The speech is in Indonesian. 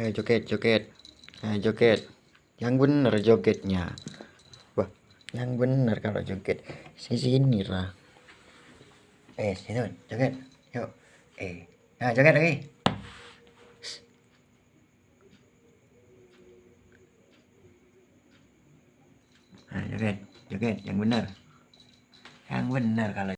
Ayo joget, joget. Ayo joget. Yang bener jogetnya. Wah, yang bener kalau joget. Sini sini lah. Eh, sini joget. Yuk. Eh, nah joget lagi. Nah, joget, joget yang benar. Yang benar kalau